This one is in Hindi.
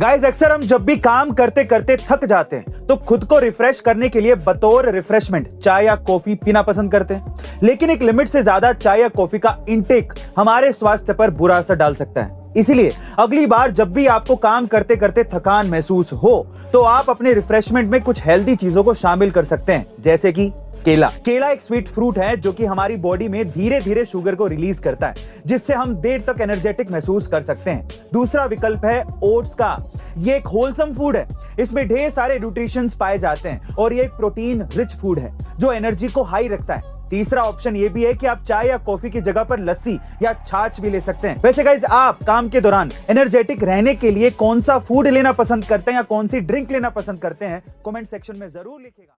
गाइस अक्सर हम जब भी काम करते करते थक जाते हैं तो खुद को रिफ्रेश करने के लिए बतौर रिफ्रेशमेंट चाय या कॉफ़ी पीना पसंद करते हैं। लेकिन एक लिमिट से ज़्यादा चाय या कॉफ़ी का इंटेक हमारे स्वास्थ्य पर बुरा असर डाल सकता है। इसीलिए अगली बार जब भी आपको काम करते करते थकान महसूस हो तो आप अपने रिफ्रेशमेंट में कुछ हेल्दी चीज़ों को शामिल कर सकते हैं, जैसे कि केला। केला एक स्वीट फ्रूट है जो कि हमारी बॉडी में धीरे धीरे शुगर को रिलीज़ करता है, जिससे हम देर तक एनर्जेटिक महसूस कर सकते हैं। दूसरा विकल्प है ओट्स का। ये एक होलसम फ़ूड है। इसमें ढेर सारे न्यूट्रिशंस पाए जाते हैं और ये एक प्रोटीन रिच फ़ूड है, जो एनर्जी को हाई रखता है। तीसरा ऑप्शन ये भी है कि आप चाय या कॉफ़ी की जगह पर लस्सी या छाछ भी ले सकते हैं। वैसे गाइज़ आप काम के दौरान एनर्जेटिक रहने के लिए कौन सा फ़ूड लेना पसंद करते हैं या कौन सी ड्रिंक लेना पसंद करते हैं कमेंट सेक्शन में ज़रूर लिखेगा